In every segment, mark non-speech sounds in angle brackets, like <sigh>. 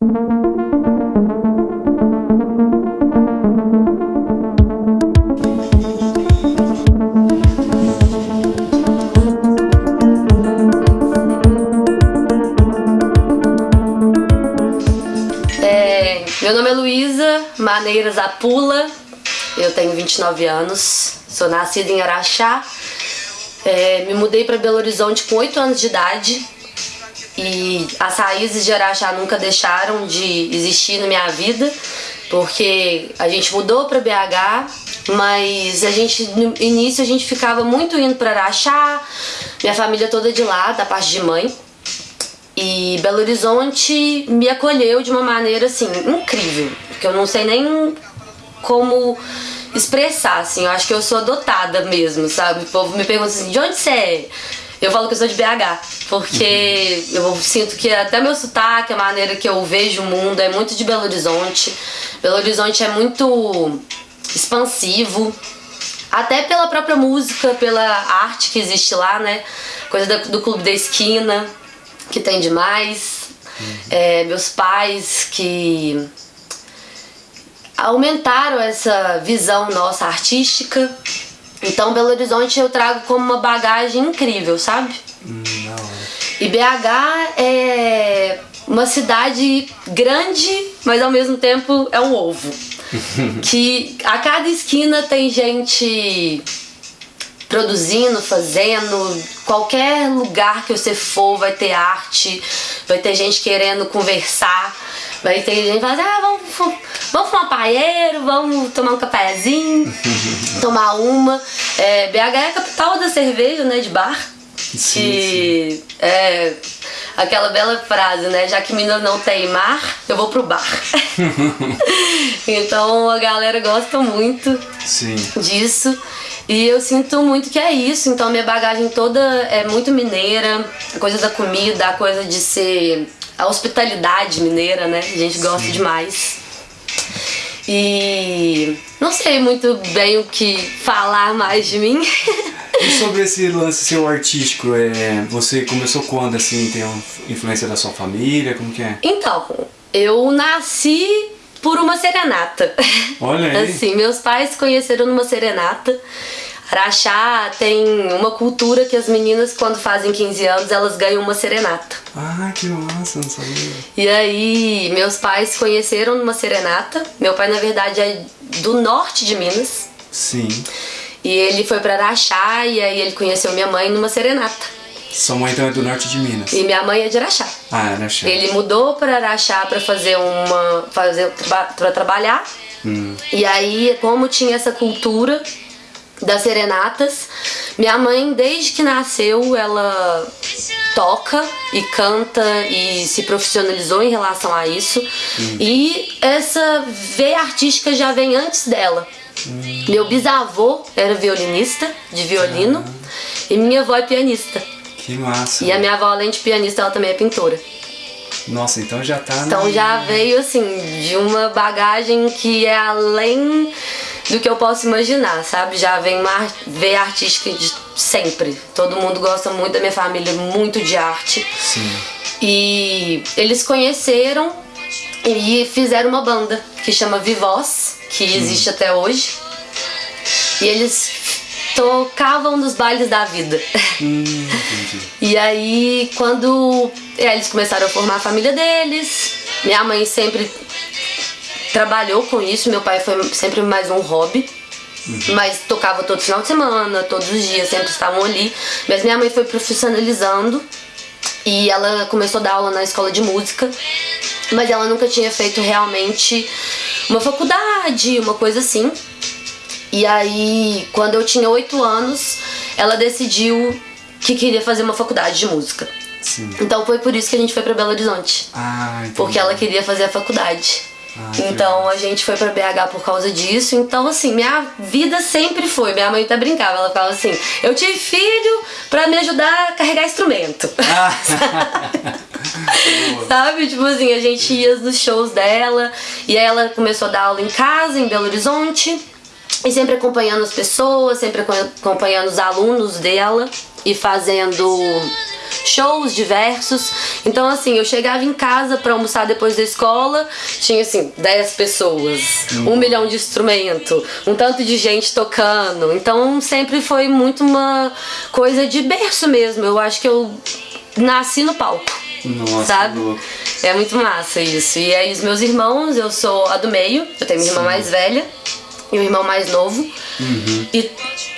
É, meu nome é Luísa Maneiras Apula, eu tenho 29 anos, sou nascida em Araxá, é, me mudei para Belo Horizonte com 8 anos de idade e as raízes de Araxá nunca deixaram de existir na minha vida, porque a gente mudou para BH, mas a gente no início a gente ficava muito indo para Araxá, minha família toda de lá, da parte de mãe. E Belo Horizonte me acolheu de uma maneira assim incrível, porque eu não sei nem como expressar, assim, eu acho que eu sou adotada mesmo, sabe? O povo me pergunta assim, de onde você é? Eu falo que eu sou de BH, porque eu sinto que até meu sotaque, a maneira que eu vejo o mundo é muito de Belo Horizonte. Belo Horizonte é muito expansivo, até pela própria música, pela arte que existe lá, né? Coisa do, do Clube da Esquina, que tem demais. É, meus pais que aumentaram essa visão nossa artística. Então Belo Horizonte eu trago como uma bagagem incrível, sabe? Hum, não. E BH é uma cidade grande, mas ao mesmo tempo é um ovo. <laughs> que a cada esquina tem gente produzindo, fazendo, qualquer lugar que você for vai ter arte, vai ter gente querendo conversar, vai ter gente falando, ah, vamos, vamos fumar paeiro, vamos tomar um cafezinho, <laughs> tomar uma. É, BH é a capital da cerveja, né, de bar. Sim, que é aquela bela frase, né? Já que Minas não tem mar, eu vou pro bar. <laughs> então a galera gosta muito Sim. disso. E eu sinto muito que é isso. Então minha bagagem toda é muito mineira, a coisa da comida, a coisa de ser a hospitalidade mineira, né? A gente gosta Sim. demais. E não sei muito bem o que falar mais de mim. E <laughs> sobre esse lance seu artístico, é, você começou quando, assim, tem uma influência da sua família, como que é? Então, eu nasci por uma serenata. Olha aí. <laughs> Assim, meus pais se conheceram numa serenata. Araxá tem uma cultura que as meninas, quando fazem 15 anos, elas ganham uma serenata. Ah, que massa, não sabia. E aí, meus pais se conheceram numa serenata. Meu pai, na verdade, é do norte de Minas. Sim. E ele foi pra Araxá e aí ele conheceu minha mãe numa serenata. Sua mãe então é do norte de Minas. E minha mãe é de Araxá. Ah, era chá. Ele mudou para Araxá para fazer uma fazer para trabalhar. Hum. E aí, como tinha essa cultura das serenatas, minha mãe desde que nasceu, ela toca e canta e se profissionalizou em relação a isso. E essa veia artística já vem antes dela. Meu bisavô era violinista de violino e minha avó é pianista. Que massa. E a minha avó, além de pianista, ela também é pintora. Nossa, então já tá Então no- já veio assim de uma bagagem que é além do que eu posso imaginar, sabe? Já vem uma veia artística de sempre. Todo mundo gosta muito da minha família, muito de arte. Sim. E eles conheceram e fizeram uma banda que chama Vivoz, que existe até hoje. E eles tocavam nos bailes da vida. Hum, entendi. E aí, quando eles começaram a formar a família deles, minha mãe sempre trabalhou com isso, meu pai foi sempre mais um hobby. Mas tocava todo final de semana, todos os dias, sempre estavam ali. Mas minha mãe foi profissionalizando e ela começou a dar aula na escola de música. Mas ela nunca tinha feito realmente uma faculdade, uma coisa assim. E aí, quando eu tinha oito anos, ela decidiu que queria fazer uma faculdade de música. Sim. Então foi por isso que a gente foi pra Belo Horizonte. Ah, entendi. Porque ela queria fazer a faculdade. Ah, então a gente foi pra BH por causa disso. Então, assim, minha vida sempre foi. Minha mãe até brincava, ela falava assim: eu tive filho pra me ajudar a carregar instrumento. Ah. <laughs> Sabe? Tipo assim, a gente ia nos shows dela e aí ela começou a dar aula em casa, em Belo Horizonte. E sempre acompanhando as pessoas, sempre acompanhando os alunos dela e fazendo shows diversos. Então, assim, eu chegava em casa para almoçar depois da escola, tinha assim, 10 pessoas, um milhão de instrumento, um tanto de gente tocando. Então, sempre foi muito uma coisa de berço mesmo. Eu acho que eu nasci no palco. Nossa, sabe? É muito massa isso. E aí os meus irmãos, eu sou a do meio, eu tenho minha irmã mais velha e um irmão mais novo. E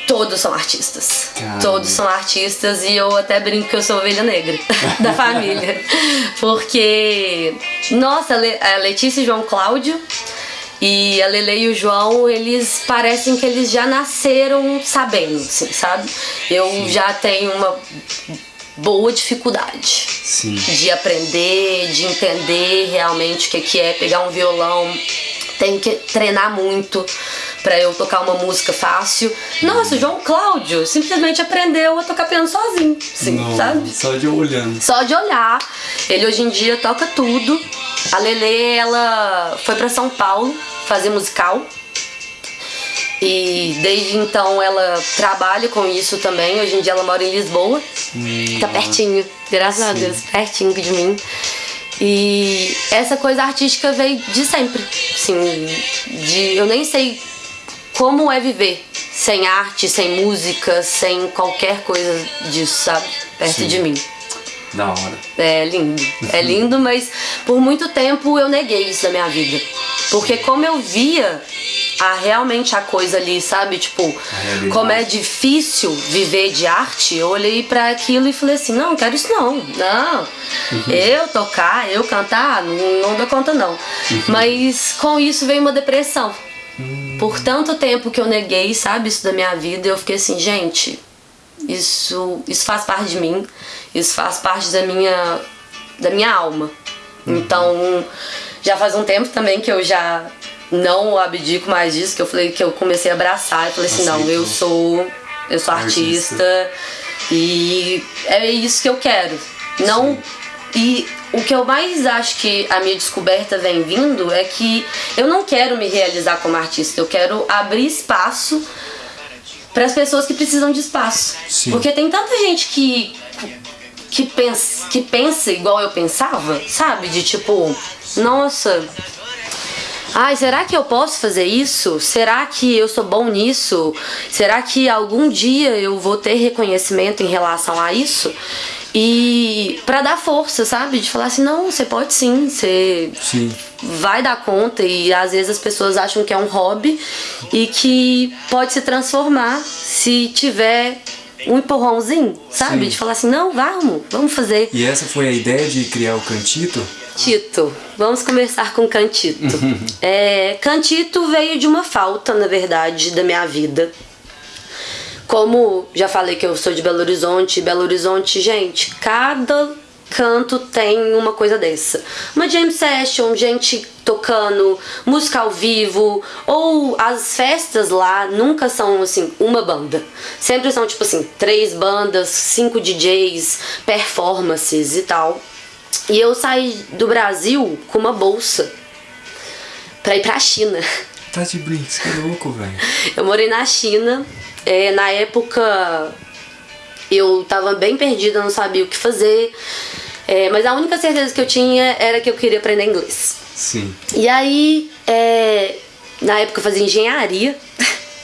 todos são artistas. Caramba. Todos são artistas e eu até brinco que eu sou ovelha negra <laughs> da família. Porque, nossa, a Le- a Letícia e João Cláudio e a Lele e o João, eles parecem que eles já nasceram sabendo, assim, sabe? Eu já tenho uma boa dificuldade Sim. de aprender, de entender realmente o que é pegar um violão. Tem que treinar muito pra eu tocar uma música fácil. Nossa, o João Cláudio simplesmente aprendeu a tocar piano sozinho, sim, Não, sabe? Só de olhando. Só de olhar. Ele hoje em dia toca tudo. A Lele, ela foi pra São Paulo fazer musical. E desde então ela trabalha com isso também. Hoje em dia ela mora em Lisboa. Tá pertinho, graças a Deus, pertinho de mim. E essa coisa artística veio de sempre. Assim, de, eu nem sei como é viver sem arte, sem música, sem qualquer coisa disso, sabe? Perto Sim. de mim. Da hora. É lindo. É <laughs> lindo, mas por muito tempo eu neguei isso da minha vida. Porque como eu via a, realmente a coisa ali, sabe? Tipo, como é difícil viver de arte, eu olhei pra aquilo e falei assim, não, não quero isso não. Não. Eu tocar, eu cantar, não, não dou conta não. Mas com isso veio uma depressão. Por tanto tempo que eu neguei, sabe, isso da minha vida, eu fiquei assim, gente, isso, isso faz parte de mim, isso faz parte da minha, da minha alma. Então, já faz um tempo também que eu já não abdico mais disso, que eu falei que eu comecei a abraçar e falei assim, não, eu sou, eu sou Artista. artista e é isso que eu quero. Não e o que eu mais acho que a minha descoberta vem vindo é que eu não quero me realizar como artista, eu quero abrir espaço para as pessoas que precisam de espaço. Sim. Porque tem tanta gente que que pensa, que pensa igual eu pensava, sabe? De tipo, nossa, Ai, será que eu posso fazer isso? Será que eu sou bom nisso? Será que algum dia eu vou ter reconhecimento em relação a isso? E pra dar força, sabe? De falar assim, não, você pode sim, você Sim. vai dar conta e às vezes as pessoas acham que é um hobby e que pode se transformar se tiver um empurrãozinho, sabe? Sim. De falar assim, não, vamos, vamos fazer. E essa foi a ideia de criar o Cantito? Cantito. Vamos começar com Cantito. <laughs> É, Cantito veio de uma falta, na verdade, da minha vida. Como já falei que eu sou de Belo Horizonte, Belo Horizonte, gente, cada canto tem uma coisa dessa. Uma jam session, gente tocando, música ao vivo, ou as festas lá nunca são assim, uma banda. Sempre são tipo assim, três bandas, cinco DJs, performances e tal. E eu saí do Brasil com uma bolsa pra ir pra China. Tá de brinks, que louco, velho. Eu morei na China. é, na época eu tava bem perdida, não sabia o que fazer. é, mas a única certeza que eu tinha era que eu queria aprender inglês. Sim. E aí, é, na época eu fazia engenharia.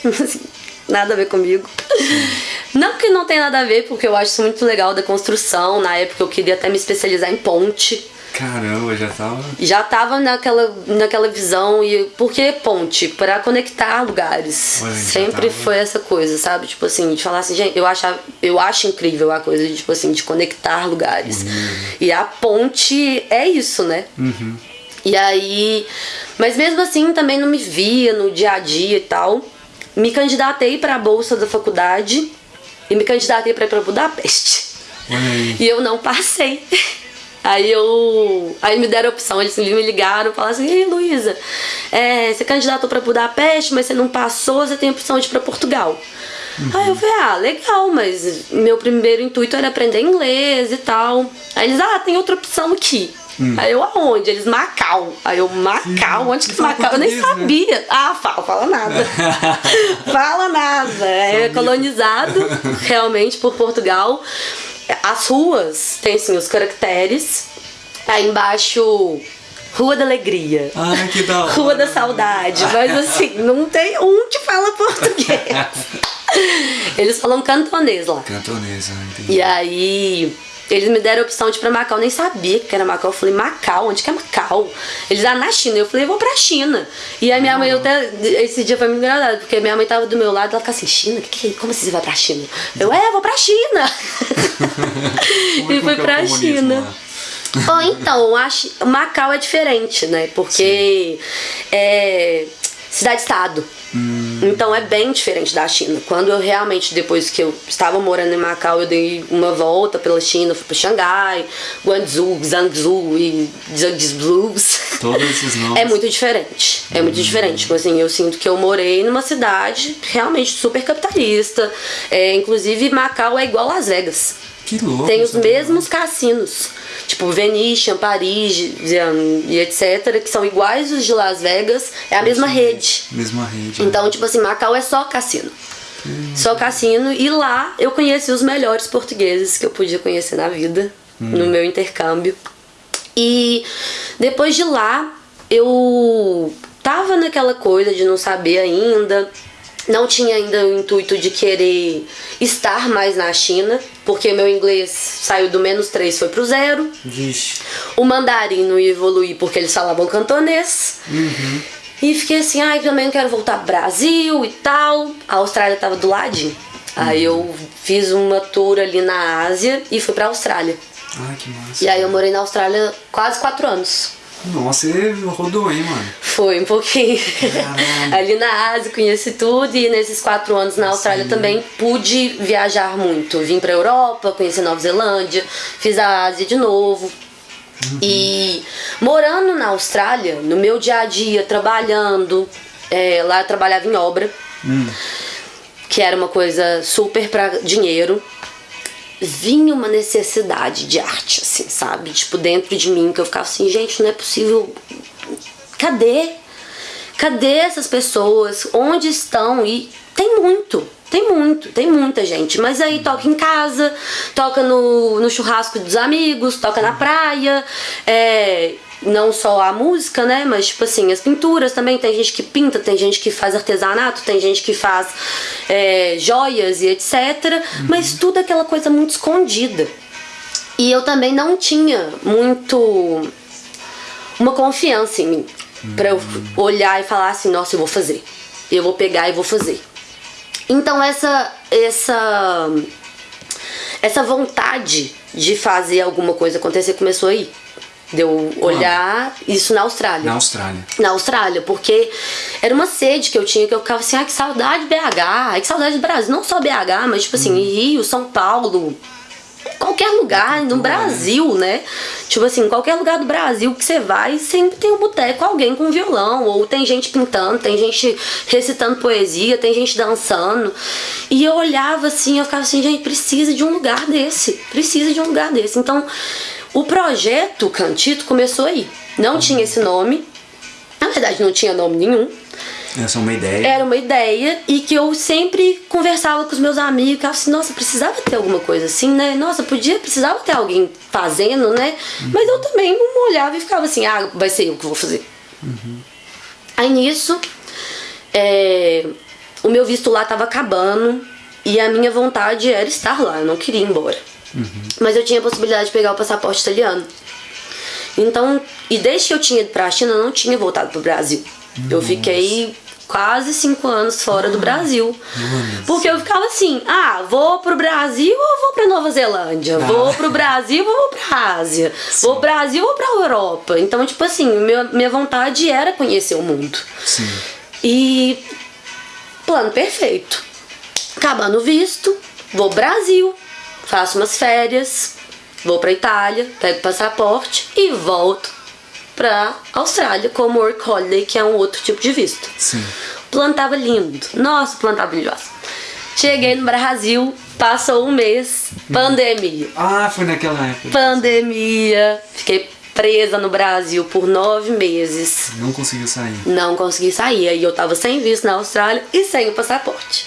<laughs> Nada a ver comigo. <laughs> Não que não tem nada a ver, porque eu acho isso muito legal da construção. Na época eu queria até me especializar em ponte. Caramba, já tava. Já tava naquela, naquela visão e por que ponte? Pra conectar lugares. Olha, Sempre tava. foi essa coisa, sabe? Tipo assim, de falar assim, gente, eu acho, eu acho incrível a coisa de, tipo assim, de conectar lugares. E a ponte é isso, né? E aí. Mas mesmo assim também não me via no dia a dia e tal. Me candidatei pra bolsa da faculdade e me candidatei pra ir pra Budapeste. Aí. E eu não passei. Aí eu. Aí me deram a opção, eles me ligaram e falaram assim, ei Luísa, é, você candidatou pra Budapeste, mas você não passou, você tem a opção de ir pra Portugal. Aí eu falei, ah, legal, mas meu primeiro intuito era aprender inglês e tal. Aí eles, ah, tem outra opção aqui. Aí eu, aonde? Eles, Macau. Aí eu, Macau? Onde que Fala Macau? Eu nem né? sabia. Ah, fala, fala nada. <laughs> fala nada. É colonizado <laughs> realmente por Portugal. as ruas tem assim os caracteres. Aí embaixo Rua da Alegria. Ai, que da <laughs> hora. Rua da Saudade. Mas assim, não tem um que fala português. Eles falam cantonês lá. Cantonesa, entendi. E aí, eles me deram a opção de ir pra Macau, eu nem sabia que era Macau. Eu falei, Macau, onde que é Macau? Eles, ah, na China. Eu falei, eu vou pra China. E a minha mãe, até, esse dia foi muito engraçado, porque minha mãe tava do meu lado, ela ficava assim, China? Que que é? Como assim você vai pra China? Eu, é, eu vou pra China. <laughs> É e que fui é pra comunismo China. Bom, então, acho, Macau é diferente, né? Porque é cidade-estado. Então é bem diferente da China. Quando eu realmente, depois que eu estava morando em Macau, eu dei uma volta pela China, fui para Xangai, Guangzhou, Zhangzhou e Zhangzhous. Todos esses <laughs> nomes. É muito diferente. É muito diferente. Tipo assim, eu sinto que eu morei numa cidade realmente super capitalista. É, inclusive, Macau é igual Las Vegas. Que louco. Tem os mesmos cassinos. Tipo, Venetian, Paris e, e etc., que são iguais os de Las Vegas. É a mesma rede. Mesma rede. Então, tipo assim, Macau é só cassino. Só cassino. E lá eu conheci os melhores portugueses que eu podia conhecer na vida, no meu intercâmbio. E depois de lá, eu tava naquela coisa de não saber ainda. Não tinha ainda o intuito de querer estar mais na China, porque meu inglês saiu do menos 3 foi pro zero. Vixe. O mandarim não ia evoluir porque eles falavam cantonês. E fiquei assim, ai, também quero voltar pro Brasil e tal. A Austrália tava do ladinho. Aí eu fiz uma tour ali na Ásia e fui pra Austrália. Ai, que massa. E aí eu morei na Austrália quase quatro anos. Nossa, você rodou, hein, mano? Foi um pouquinho. Caralho. <laughs> Ali na Ásia conheci tudo e nesses quatro anos na Austrália Sim. também pude viajar muito. Vim pra Europa, conheci Nova Zelândia, fiz a Ásia de novo. E morando na Austrália, no meu dia a dia, trabalhando, é, lá eu trabalhava em obra, que era uma coisa super pra dinheiro. Vinha uma necessidade de arte, assim, sabe? Tipo, dentro de mim, que eu ficava assim, gente, não é possível. Cadê? Cadê essas pessoas? Onde estão? E tem muito, tem muito, tem muita gente. Mas aí toca em casa, toca no, no churrasco dos amigos, toca na praia. É, não só a música, né? Mas tipo assim, as pinturas também. Tem gente que pinta, tem gente que faz artesanato, tem gente que faz é, joias e etc. Mas tudo aquela coisa muito escondida. E eu também não tinha muito uma confiança em mim. Pra eu olhar e falar assim, nossa, eu vou fazer. Eu vou pegar e vou fazer. Então essa essa essa vontade de fazer alguma coisa acontecer começou aí. De eu olhar isso na Austrália Na Austrália. na Austrália, porque era uma sede que eu tinha, que eu ficava assim, ah, que saudade de BH, ai, que saudade do Brasil, não só BH, mas tipo assim, Rio, São Paulo, qualquer lugar no Brasil, né? Tipo assim, qualquer lugar do Brasil que você vai, sempre tem um boteco, alguém com violão, ou tem gente pintando, tem gente recitando poesia, tem gente dançando. E eu olhava assim, eu ficava assim, gente, precisa de um lugar desse, precisa de um lugar desse. Então, o projeto Cantito começou aí. Não tinha esse nome, na verdade não tinha nome nenhum. Essa é uma ideia. Era uma ideia e que eu sempre conversava com os meus amigos, ficava assim, nossa, precisava ter alguma coisa assim, né? Nossa, podia, precisava ter alguém fazendo, né? Mas eu também não olhava e ficava assim, ah, vai ser eu que vou fazer. Aí nisso, é, o meu visto lá tava acabando e a minha vontade era estar lá, eu não queria ir embora. Mas eu tinha a possibilidade de pegar o passaporte italiano. Então, e desde que eu tinha ido pra China, eu não tinha voltado pro Brasil. Eu fiquei quase cinco anos fora do Brasil. Porque eu ficava assim, ah, vou pro Brasil ou vou pra Nova Zelândia? Vou pro Brasil ou vou pra Ásia? Vou pro Brasil ou pra Europa? Então, tipo assim, meu, minha vontade era conhecer o mundo. Sim. E plano perfeito. Acabando o visto, vou pro Brasil, faço umas férias, vou pra Itália, pego o passaporte e volto pra Austrália como work holiday, que é um outro tipo de visto. Sim. O plano tava lindo. Nossa, o plano tava brilhoso. Cheguei no Brasil, passou um mês, pandemia. Ah, foi naquela época. Pandemia. Fiquei presa no Brasil por nove meses. Não conseguiu sair. Não consegui sair. Aí eu tava sem visto na Austrália e sem o passaporte.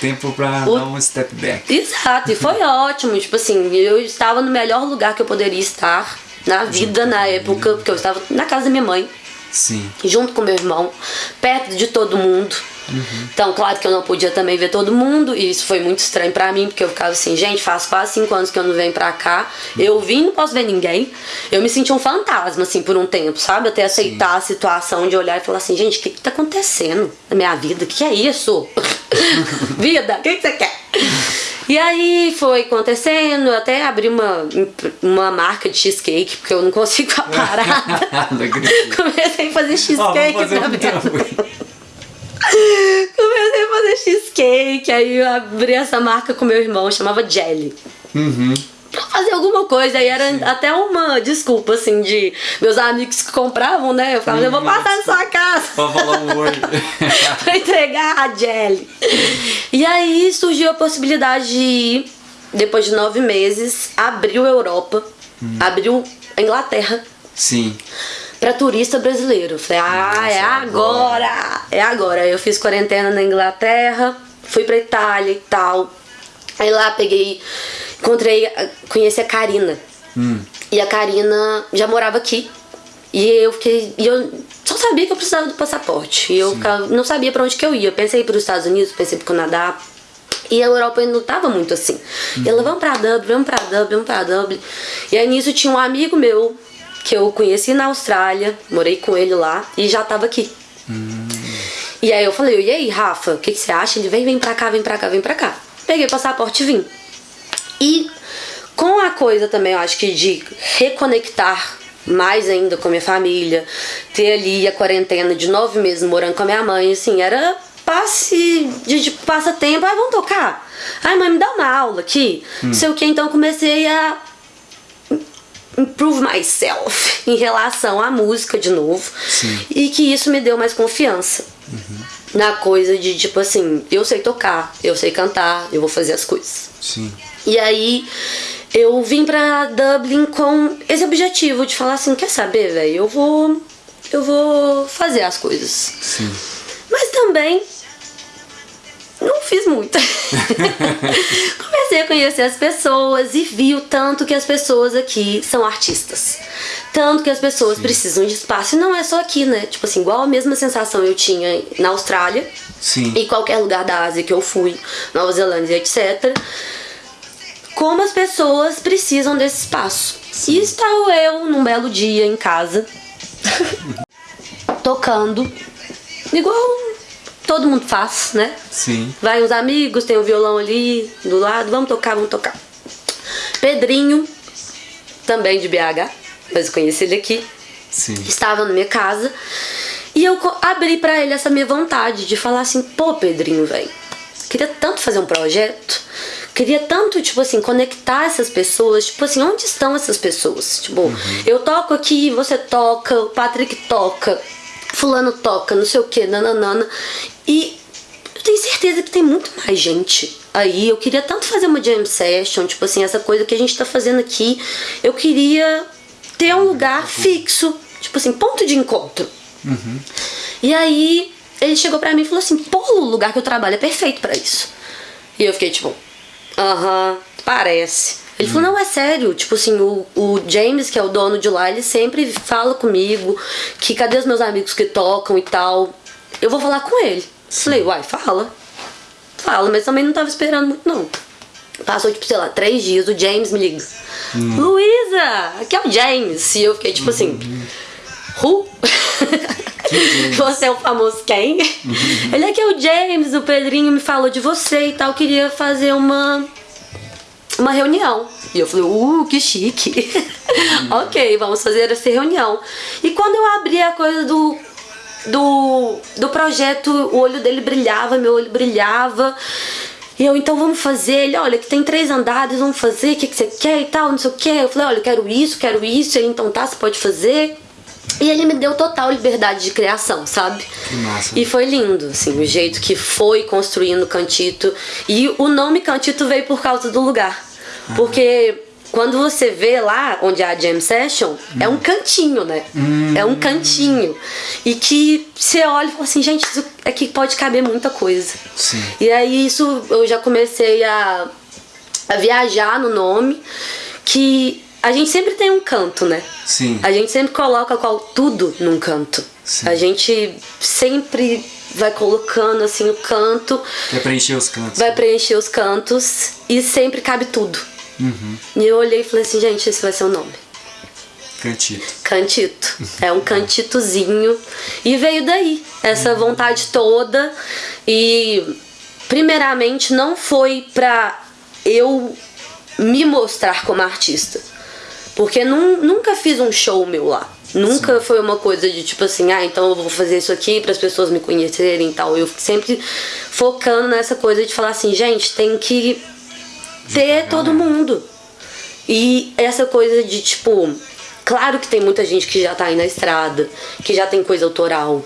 tempo pra o... dar um step back. Exato, e foi <laughs> ótimo. Tipo assim, eu estava no melhor lugar que eu poderia estar na vida, na época, porque eu estava na casa da minha mãe. Sim. Junto com meu irmão, perto de todo mundo. Uhum. Então, claro que eu não podia também ver todo mundo, e isso foi muito estranho para mim, porque eu ficava assim, gente, faz quase cinco anos que eu não venho pra cá, eu vim não posso ver ninguém. Eu me senti um fantasma, assim, por um tempo, sabe? Até aceitar Sim. a situação de olhar e falar assim, gente, o que, que tá acontecendo na minha vida? O que, que é isso? <laughs> vida, o que, que você quer? E aí foi acontecendo, até abri uma, uma marca de cheesecake, porque eu não consigo <laughs> parar. <laughs> Comecei a fazer cheesecake oh, mim. <laughs> Comecei a fazer cheesecake, aí eu abri essa marca com meu irmão, chamava Jelly. Uhum. Pra fazer alguma coisa, aí era Sim. até uma desculpa, assim, de meus amigos que compravam, né? Eu falava, eu vou passar na sua casa. Pra falar um <laughs> oi. pra entregar a Jelly. E aí surgiu a possibilidade de ir, depois de nove meses, abriu Europa, hum. abriu a Inglaterra. Sim para turista brasileiro. Falei, ah, Nossa, é agora. agora! É agora. Eu fiz quarentena na Inglaterra, fui pra Itália e tal. Aí lá peguei, encontrei, conheci a Karina. Hum. E a Karina já morava aqui. E eu fiquei. E eu só sabia que eu precisava do passaporte. E eu ficava, não sabia para onde que eu ia. Eu pensei para os Estados Unidos, pensei pro Canadá. E a Europa ainda não tava muito assim. Uhum. E ela, vamos pra Dublin, vamos pra Dublin, vamos pra Dublin. E aí nisso tinha um amigo meu que eu conheci na Austrália, morei com ele lá e já tava aqui. Hum. E aí eu falei, e aí, Rafa, o que, que, você acha? Ele vem, vem pra cá, vem pra cá, vem pra cá. Peguei o passaporte e vim. E com a coisa também, eu acho que de reconectar mais ainda com a minha família, ter ali a quarentena de nove meses morando com a minha mãe, assim, era passe de, de passatempo, ai, vamos tocar. Ai, mãe, me dá uma aula aqui. Hum. Não sei o que, então comecei a improve myself <laughs> em relação à música de novo. Sim. E que isso me deu mais confiança. Uhum. Na coisa de tipo assim, eu sei tocar, eu sei cantar, eu vou fazer as coisas. Sim. E aí eu vim pra Dublin com esse objetivo de falar assim, quer saber, velho, eu vou eu vou fazer as coisas. Sim. Mas também não fiz muito. <laughs> Comecei a conhecer as pessoas e vi o tanto que as pessoas aqui são artistas. Tanto que as pessoas Sim. precisam de espaço. E não é só aqui, né? Tipo assim, igual a mesma sensação eu tinha na Austrália. Sim. E qualquer lugar da Ásia que eu fui, Nova Zelândia, etc. Como as pessoas precisam desse espaço. Sim. E estava eu num belo dia em casa, <laughs> tocando, igual todo mundo faz, né? Sim. Vai uns amigos, tem o um violão ali do lado, vamos tocar, vamos tocar. Pedrinho, também de BH, mas eu conheci ele aqui. Sim. Estava na minha casa. E eu abri para ele essa minha vontade de falar assim, pô, Pedrinho, velho, queria tanto fazer um projeto, queria tanto, tipo assim, conectar essas pessoas, tipo assim, onde estão essas pessoas? Tipo, uhum. eu toco aqui, você toca, o Patrick toca, fulano toca, não sei o que, nananana. E eu tenho certeza que tem muito mais gente aí. Eu queria tanto fazer uma jam session, tipo assim, essa coisa que a gente tá fazendo aqui. Eu queria ter um lugar fixo, tipo assim, ponto de encontro. Uhum. E aí ele chegou pra mim e falou assim: pô, o lugar que eu trabalho é perfeito para isso. E eu fiquei tipo, aham, uh -huh, parece. Ele hum. falou, não, é sério. Tipo assim, o, o James, que é o dono de lá, ele sempre fala comigo que cadê os meus amigos que tocam e tal. Eu vou falar com ele. Sim. Falei, uai, fala. Fala, mas também não tava esperando muito, não. Passou, tipo, sei lá, três dias, o James me liga. Hum. Luísa, aqui é o James. E eu fiquei, tipo assim, who? <laughs> você é o famoso quem? Uhum. Ele aqui é o James, o Pedrinho me falou de você e tal, queria fazer uma uma reunião. E eu falei, uh, que chique. <laughs> ok, vamos fazer essa reunião. E quando eu abri a coisa do, do, do projeto, o olho dele brilhava, meu olho brilhava. E eu, então vamos fazer. Ele, olha, que tem três andares, vamos fazer, o que, que você quer e tal, não sei o que. Eu falei, olha, eu quero isso, quero isso. Ele, então tá, você pode fazer. E ele me deu total liberdade de criação, sabe? Que massa. E foi lindo, assim, o jeito que foi construindo Cantito. E o nome Cantito veio por causa do lugar. Porque quando você vê lá onde é a jam session, hum. é um cantinho, né? Hum. É um cantinho. E que você olha e fala assim, gente, isso aqui pode caber muita coisa. Sim. E aí isso eu já comecei a, a viajar no nome, que a gente sempre tem um canto, né? Sim. A gente sempre coloca qual, tudo num canto. Sim. A gente sempre vai colocando assim o canto. Vai preencher os cantos. Vai preencher os cantos e sempre cabe tudo. Uhum. E eu olhei e falei assim, gente, esse vai ser o nome. Cantito. Cantito. É um <laughs> cantitozinho. E veio daí, essa vontade toda. E, primeiramente, não foi pra eu me mostrar como artista. Porque num, nunca fiz um show meu lá. Nunca Sim. foi uma coisa de tipo assim, ah, então eu vou fazer isso aqui para as pessoas me conhecerem e tal. Eu sempre focando nessa coisa de falar assim, gente, tem que ter todo mundo. E essa coisa de tipo, claro que tem muita gente que já tá aí na estrada, que já tem coisa autoral,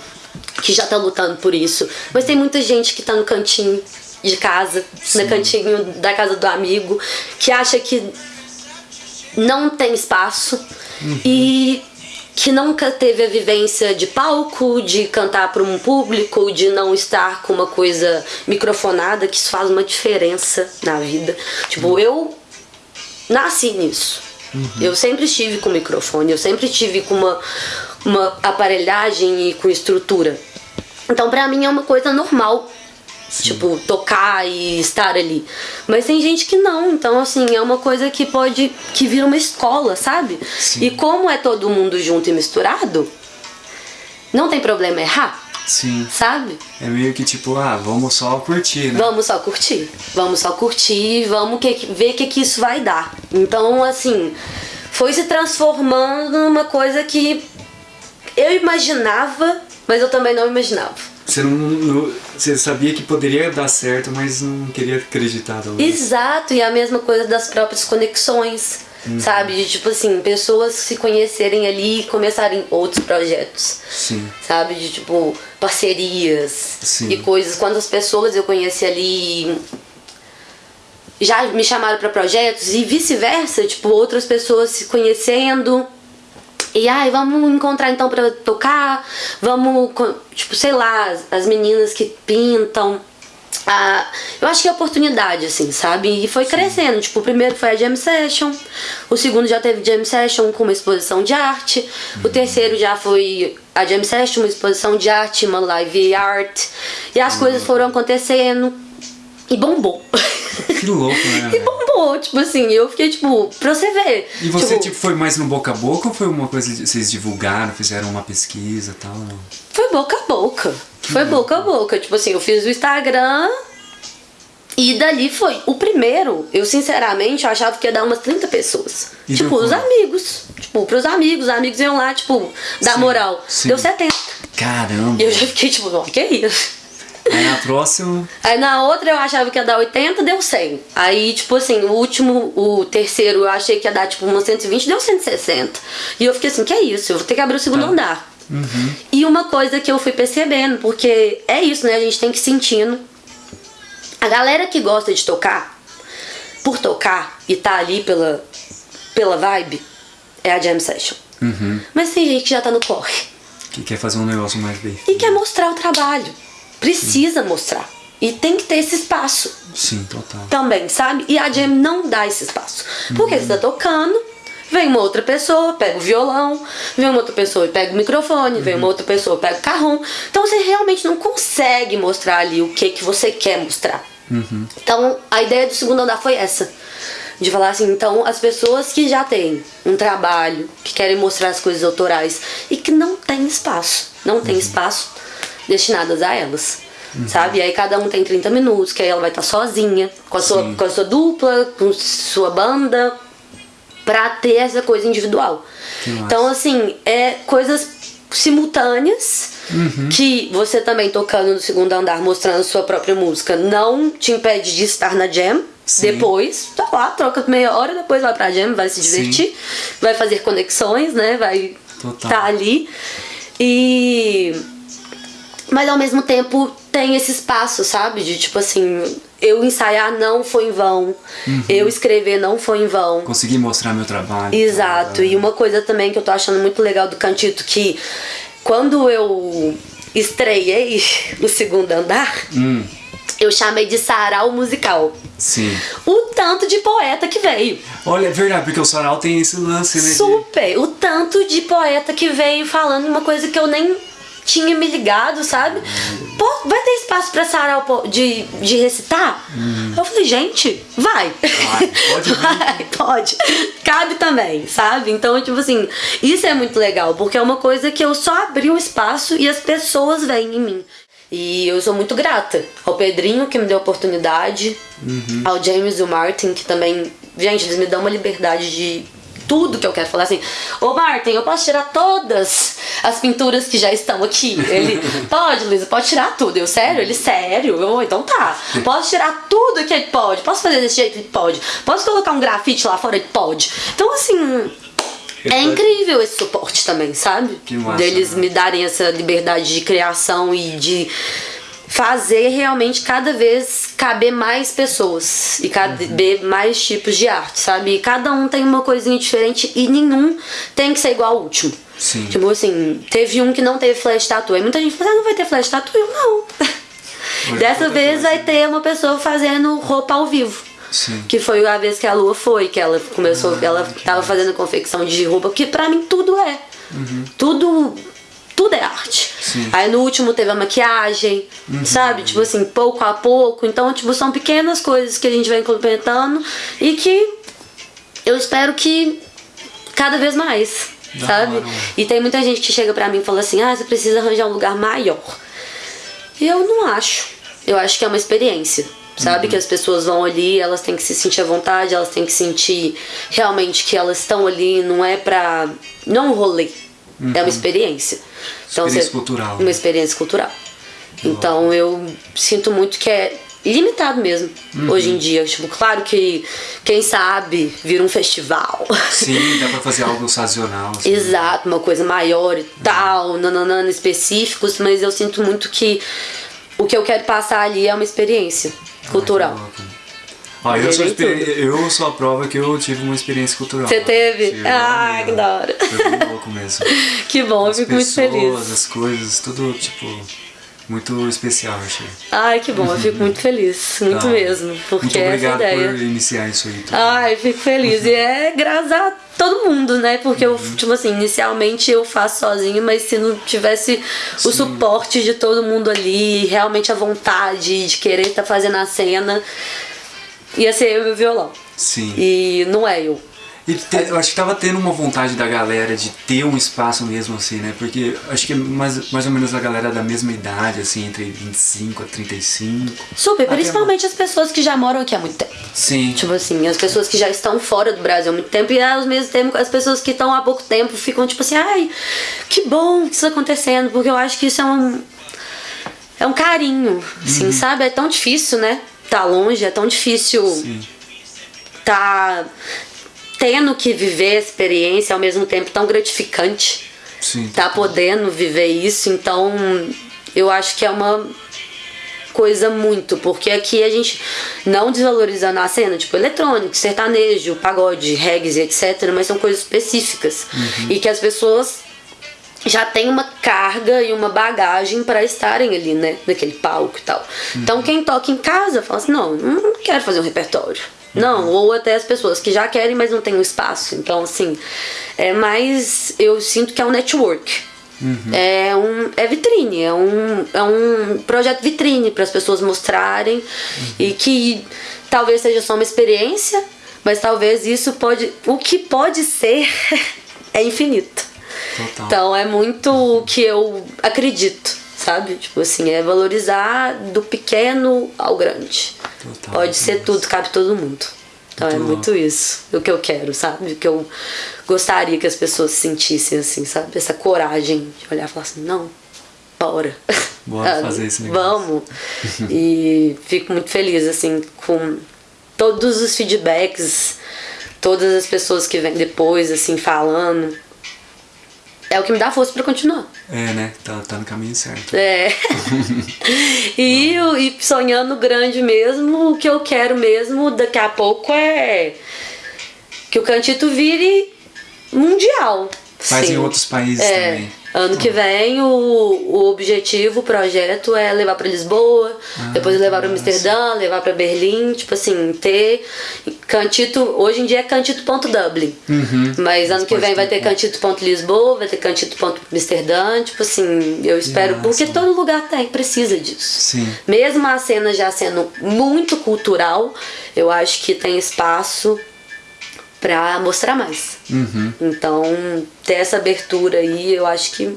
que já tá lutando por isso, mas tem muita gente que tá no cantinho de casa, Sim. no cantinho da casa do amigo, que acha que não tem espaço uhum. e que nunca teve a vivência de palco, de cantar para um público, de não estar com uma coisa microfonada, que isso faz uma diferença na vida. Tipo, uhum. eu nasci nisso. Uhum. Eu sempre estive com microfone, eu sempre estive com uma, uma aparelhagem e com estrutura. Então, pra mim é uma coisa normal Sim. Tipo, tocar e estar ali. Mas tem gente que não, então assim, é uma coisa que pode. que vira uma escola, sabe? Sim. E como é todo mundo junto e misturado, não tem problema errar. Sim. Sabe? É meio que tipo, ah, vamos só curtir, né? Vamos só curtir. Vamos só curtir, vamos que, ver o que, que isso vai dar. Então, assim, foi se transformando numa coisa que eu imaginava, mas eu também não imaginava. Você não, não, você sabia que poderia dar certo, mas não queria acreditar. Talvez. Exato, e a mesma coisa das próprias conexões, uhum. sabe? De, tipo assim, pessoas se conhecerem ali e começarem outros projetos. Sim. Sabe? De tipo, parcerias Sim. e coisas. Quantas pessoas eu conheci ali já me chamaram para projetos e vice-versa, tipo, outras pessoas se conhecendo e ai, vamos encontrar então pra tocar, vamos, tipo, sei lá, as meninas que pintam. Ah, eu acho que é oportunidade, assim, sabe? E foi Sim. crescendo. Tipo, o primeiro foi a Jam Session, o segundo já teve Jam Session com uma exposição de arte, uhum. o terceiro já foi a Jam Session, uma exposição de arte, uma live art. E as uhum. coisas foram acontecendo e bombou. Que louco, né? <laughs> e bombou, tipo assim, eu fiquei tipo, pra você ver. E você, tipo, tipo, foi mais no boca a boca ou foi uma coisa que vocês divulgaram, fizeram uma pesquisa e tal? Foi boca a boca. Foi boca a boca. Tipo assim, eu fiz o Instagram e dali foi. O primeiro, eu sinceramente eu achava que ia dar umas 30 pessoas. E tipo, os amigos. Tipo, pros amigos, os amigos iam lá, tipo, dar sim, moral. Sim. Deu 70. Caramba. E eu já fiquei tipo, que é isso? Aí na próxima. Aí na outra eu achava que ia dar 80, deu 100. Aí, tipo assim, o último, o terceiro, eu achei que ia dar tipo umas 120, deu 160. E eu fiquei assim, que é isso? Eu vou ter que abrir o segundo tá. andar. Uhum. E uma coisa que eu fui percebendo, porque é isso, né? A gente tem que ir sentindo. A galera que gosta de tocar, por tocar e tá ali pela, pela vibe, é a jam session. Uhum. Mas tem gente que já tá no corre. Que quer fazer um negócio mais bem. E quer mostrar o trabalho precisa mostrar. E tem que ter esse espaço. Sim, total. Também, sabe? E a Jam não dá esse espaço. Porque uhum. você tá tocando, vem uma outra pessoa, pega o violão, vem uma outra pessoa e pega o microfone, uhum. vem uma uhum. outra pessoa, pega o carrão. Então você realmente não consegue mostrar ali o que, que você quer mostrar. Uhum. Então a ideia do segundo andar foi essa. De falar assim, então as pessoas que já têm um trabalho, que querem mostrar as coisas autorais e que não tem espaço, não tem uhum. espaço destinadas a elas. Uhum. Sabe? E aí cada um tem 30 minutos, que aí ela vai estar sozinha, com a, sua, com a sua dupla, com sua banda, pra ter essa coisa individual. Então, assim, é coisas simultâneas uhum. que você também tocando no segundo andar, mostrando sua própria música, não te impede de estar na jam. Sim. Depois, tá lá, troca meia hora, depois vai pra jam, vai se divertir, Sim. vai fazer conexões, né? Vai estar tá ali. E mas ao mesmo tempo tem esse espaço, sabe? De tipo assim, eu ensaiar não foi em vão, uhum. eu escrever não foi em vão. Consegui mostrar meu trabalho. Exato. E uma coisa também que eu tô achando muito legal do Cantito, que quando eu estreiei o segundo andar, hum. eu chamei de sarau musical. Sim. O tanto de poeta que veio. Olha, é verdade, porque o sarau tem esse lance, né? Super! O tanto de poeta que veio falando uma coisa que eu nem tinha me ligado, sabe? Pô, vai ter espaço pra Sarau de, de recitar? Hum. Eu falei, gente, vai. Vai, pode <laughs> vai, pode. Cabe também, sabe? Então, tipo assim, isso é muito legal, porque é uma coisa que eu só abri o espaço e as pessoas vêm em mim. E eu sou muito grata ao Pedrinho que me deu a oportunidade, uhum. ao James e o Martin que também, gente, eles me dão uma liberdade de tudo que eu quero falar assim. Ô Martin, eu posso tirar todas as pinturas que já estão aqui? Ele, <laughs> pode, Luísa, pode tirar tudo. Eu, sério? Ele, sério? Eu, então tá. Posso tirar tudo que ele pode. Posso fazer desse jeito? Ele pode. Posso colocar um grafite lá fora? Ele pode. Então, assim. É incrível esse suporte também, sabe? Que massa, Deles né? me darem essa liberdade de criação e de fazer realmente cada vez caber mais pessoas e caber uhum. mais tipos de arte, sabe? E cada um tem uma coisinha diferente e nenhum tem que ser igual ao último. Sim. Tipo assim, teve um que não teve flash tattoo. E muita gente fala, ah, não vai ter flash tattoo? Eu, não. Dessa vez vai ter uma pessoa fazendo roupa ao vivo. Sim. Que foi a vez que a Lua foi, que ela começou, ah, ela tava fazendo confecção de roupa, que pra mim tudo é. Uhum. Tudo tudo é arte. Sim. Aí no último teve a maquiagem, uhum. sabe? Tipo assim, pouco a pouco. Então, tipo, são pequenas coisas que a gente vai complementando e que eu espero que cada vez mais, da sabe? Hora. E tem muita gente que chega pra mim e fala assim: ah, você precisa arranjar um lugar maior. E eu não acho. Eu acho que é uma experiência. Sabe? Uhum. Que as pessoas vão ali, elas têm que se sentir à vontade, elas têm que sentir realmente que elas estão ali, não é pra. Não é um rolê, Uhum. É uma experiência. Então, experiência você, cultural. Uma experiência cultural. Então eu sinto muito que é limitado mesmo uhum. hoje em dia. Tipo, claro que quem sabe vira um festival. Sim, dá pra fazer algo sazonal. Assim. Exato, uma coisa maior e tal, uhum. nananana, específicos, mas eu sinto muito que o que eu quero passar ali é uma experiência cultural. Ah, eu, sou eu sou a prova que eu tive uma experiência cultural. Você teve? Tive, ah, que da hora. Foi muito louco mesmo. <laughs> que bom, As eu fico pessoas, muito feliz. As coisas, tudo tipo muito especial, achei. Ai, que bom, eu fico muito feliz, <laughs> muito tá. mesmo, porque muito obrigado essa ideia. por iniciar isso aí. Tudo. Ai, eu fico feliz e é graças a todo mundo, né? Porque eu, uhum. tipo assim, inicialmente eu faço sozinho, mas se não tivesse Sim. o suporte de todo mundo ali, realmente a vontade de querer estar tá fazendo a cena, ia ser eu e o violão. Sim. E não é eu. E te, eu acho que tava tendo uma vontade da galera de ter um espaço mesmo assim, né? Porque acho que é mais, mais ou menos a galera da mesma idade, assim, entre 25 a 35. Super, principalmente as pessoas que já moram aqui há muito tempo. Sim. Tipo assim, as pessoas que já estão fora do Brasil há muito tempo e ao mesmo tempo as pessoas que estão há pouco tempo ficam tipo assim, ai, que bom que isso tá acontecendo, porque eu acho que isso é um. É um carinho, assim, uhum. sabe? É tão difícil, né? Tá longe, é tão difícil. Sim. Tá tendo que viver a experiência ao mesmo tempo tão gratificante. Sim, tá podendo viver isso, então eu acho que é uma coisa muito, porque aqui a gente não desvalorizando a cena, tipo eletrônico, sertanejo, pagode, reggae, etc, mas são coisas específicas uhum. e que as pessoas já têm uma carga e uma bagagem para estarem ali, né, naquele palco e tal. Uhum. Então quem toca em casa fala assim: "Não, não quero fazer um repertório. Não, ou até as pessoas que já querem, mas não têm um espaço. Então, assim, é mais. Eu sinto que é um network. Uhum. É, um, é vitrine, é um, é um projeto vitrine para as pessoas mostrarem uhum. e que talvez seja só uma experiência, mas talvez isso pode. O que pode ser <laughs> é infinito. Total. Então é muito o que eu acredito sabe? Tipo assim, é valorizar do pequeno ao grande. Total, Pode ser tudo, cabe todo mundo. Então muito é muito louco. isso, o que eu quero, sabe? O que eu gostaria que as pessoas sentissem, assim, sabe? Essa coragem de olhar e falar assim, não, bora. Bora <laughs> fazer esse negócio. Vamos. e fico muito feliz, assim, com todos os feedbacks, todas as pessoas que vêm depois, assim, falando. É o que me dá força pra continuar. É, né? Tá, tá no caminho certo. É. <laughs> e, e sonhando grande mesmo, o que eu quero mesmo daqui a pouco é que o Cantito vire mundial. Faz Sim. em outros países É, também. Ano que vem o, o objetivo, o projeto é levar pra Lisboa, Ah, depois levar pra nossa. Amsterdã, levar pra Berlim, tipo assim, ter cantito, hoje em dia é cantito.dublin. Uhum. Mas ano Mas que vem vai ter ter cantito.lisboa, vai ter cantito.amsterdã, tipo assim, eu espero, porque massa. todo lugar tem, precisa disso. Sim. Mesmo a cena já sendo muito cultural, eu acho que tem espaço pra mostrar mais. Uhum. Então, ter essa abertura aí, eu acho que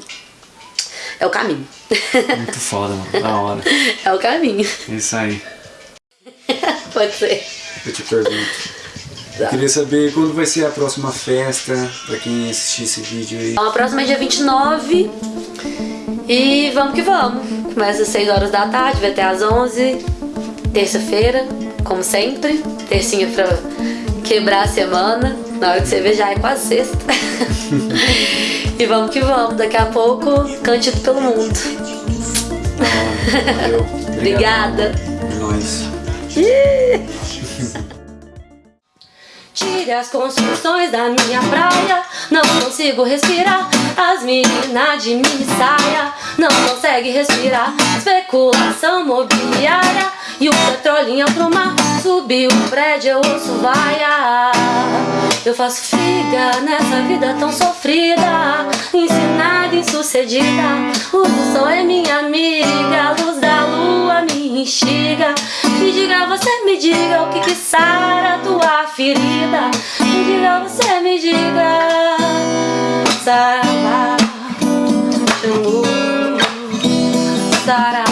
é o caminho. Muito foda, mano. Da hora. <laughs> é o caminho. Isso aí. <laughs> Pode ser. Eu te pergunto. Eu queria saber quando vai ser a próxima festa, pra quem assistir esse vídeo aí. Então, a próxima é dia 29. E vamos que vamos. Começa às 6 horas da tarde, vai até às 11. Terça-feira, como sempre. Tercinha pra quebrar a semana. Na hora que você vê, já é quase sexta. <laughs> e vamos que vamos. Daqui a pouco, cantito pelo mundo. Hora. Valeu. <laughs> Obrigada. É nóis. Tire as construções da minha praia. Não consigo respirar. As meninas de mini saia não conseguem respirar. Especulação mobiliária e o petrolinho pro mar Subiu o prédio, eu ouço vaiar Eu faço figa nessa vida tão sofrida Ensinada, insucedida. O sol é minha amiga A luz da lua me instiga. Me diga, você me diga O que que sara tua ferida. Me diga, você me diga Sara. Xangô Sara.